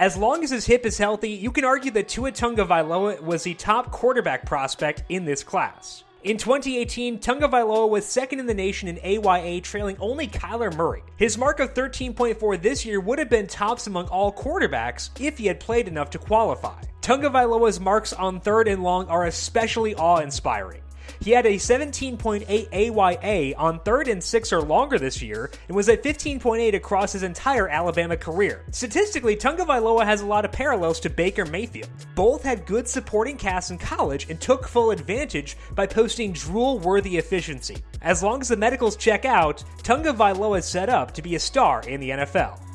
As long as his hip is healthy, you can argue that Tua Tagovailoa was the top quarterback prospect in this class. In 2018, Tagovailoa was second in the nation in AYA, trailing only Kyler Murray. His mark of 13.4 this year would have been tops among all quarterbacks if he had played enough to qualify. Tagovailoa's marks on third and long are especially awe-inspiring. He had a 17.8 AYA on third and six or longer this year and was at 15.8 across his entire Alabama career. Statistically, Tagovailoa has a lot of parallels to Baker Mayfield. Both had good supporting casts in college and took full advantage by posting drool-worthy efficiency. As long as the medicals check out, Tagovailoa is set up to be a star in the NFL.